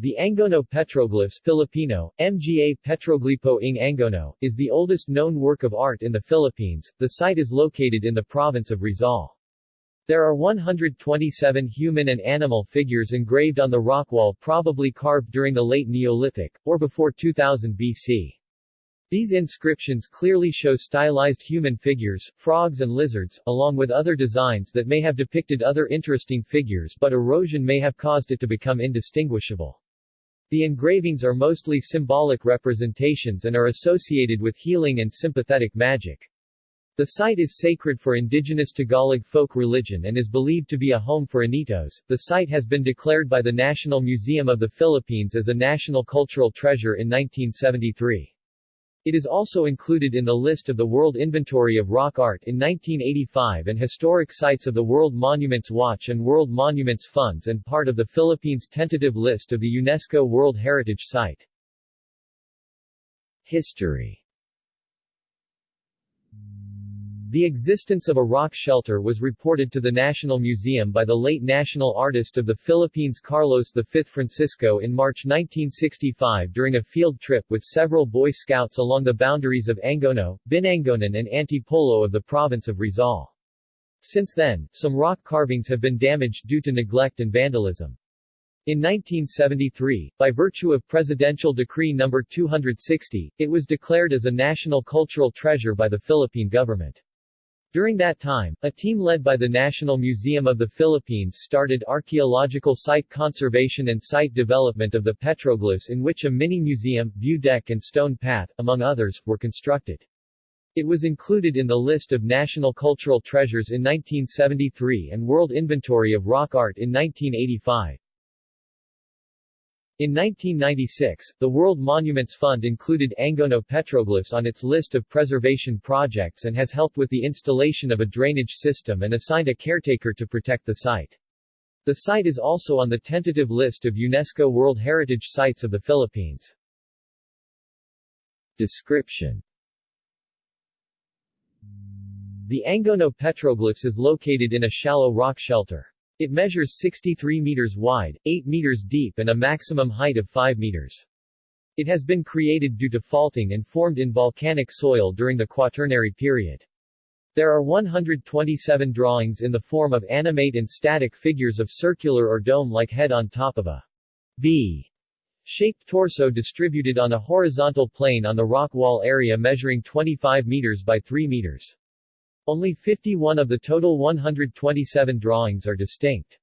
The Angono petroglyphs Filipino, Mga Petroglipo ng Angono, is the oldest known work of art in the Philippines. The site is located in the province of Rizal. There are 127 human and animal figures engraved on the rock wall probably carved during the late Neolithic, or before 2000 BC. These inscriptions clearly show stylized human figures, frogs and lizards, along with other designs that may have depicted other interesting figures but erosion may have caused it to become indistinguishable. The engravings are mostly symbolic representations and are associated with healing and sympathetic magic. The site is sacred for indigenous Tagalog folk religion and is believed to be a home for Anitos. The site has been declared by the National Museum of the Philippines as a national cultural treasure in 1973. It is also included in the list of the World Inventory of Rock Art in 1985 and Historic Sites of the World Monuments Watch and World Monuments Funds and part of the Philippines' tentative list of the UNESCO World Heritage Site. History the existence of a rock shelter was reported to the National Museum by the late national artist of the Philippines Carlos V Francisco in March 1965 during a field trip with several Boy Scouts along the boundaries of Angono, Binangonan and Antipolo of the province of Rizal. Since then, some rock carvings have been damaged due to neglect and vandalism. In 1973, by virtue of Presidential Decree No. 260, it was declared as a national cultural treasure by the Philippine government. During that time, a team led by the National Museum of the Philippines started archaeological site conservation and site development of the petroglyphs in which a mini-museum, view deck and stone path, among others, were constructed. It was included in the list of National Cultural Treasures in 1973 and World Inventory of Rock Art in 1985. In 1996, the World Monuments Fund included Angono petroglyphs on its list of preservation projects and has helped with the installation of a drainage system and assigned a caretaker to protect the site. The site is also on the tentative list of UNESCO World Heritage Sites of the Philippines. Description The Angono petroglyphs is located in a shallow rock shelter. It measures 63 meters wide, 8 meters deep and a maximum height of 5 meters. It has been created due to faulting and formed in volcanic soil during the Quaternary period. There are 127 drawings in the form of animate and static figures of circular or dome-like head on top of a V shaped torso distributed on a horizontal plane on the rock wall area measuring 25 meters by 3 meters. Only 51 of the total 127 drawings are distinct.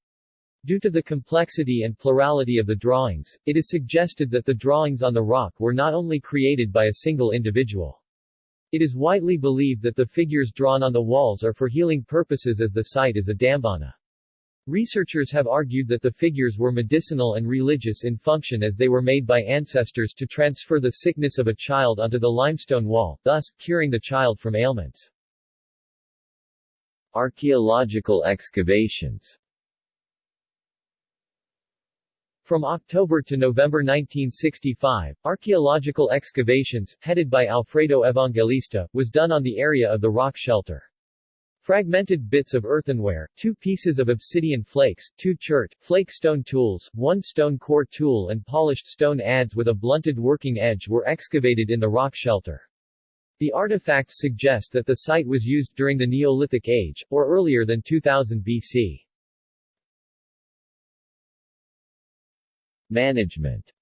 Due to the complexity and plurality of the drawings, it is suggested that the drawings on the rock were not only created by a single individual. It is widely believed that the figures drawn on the walls are for healing purposes as the site is a dambana. Researchers have argued that the figures were medicinal and religious in function as they were made by ancestors to transfer the sickness of a child onto the limestone wall, thus, curing the child from ailments. Archaeological excavations From October to November 1965, archaeological excavations, headed by Alfredo Evangelista, was done on the area of the rock shelter. Fragmented bits of earthenware, two pieces of obsidian flakes, two chert, flake stone tools, one stone core tool and polished stone adze with a blunted working edge were excavated in the rock shelter. The artifacts suggest that the site was used during the Neolithic Age, or earlier than 2000 BC. Management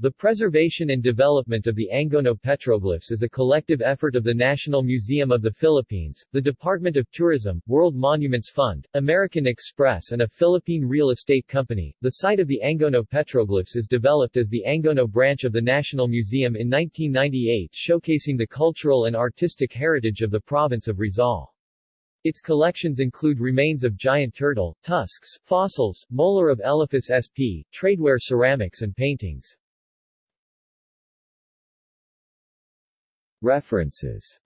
the preservation and development of the Angono petroglyphs is a collective effort of the National Museum of the Philippines, the Department of Tourism, World Monuments Fund, American Express and a Philippine real estate company. The site of the Angono petroglyphs is developed as the Angono branch of the National Museum in 1998 showcasing the cultural and artistic heritage of the province of Rizal. Its collections include remains of giant turtle, tusks, fossils, molar of Elephas sp, tradeware ceramics and paintings. References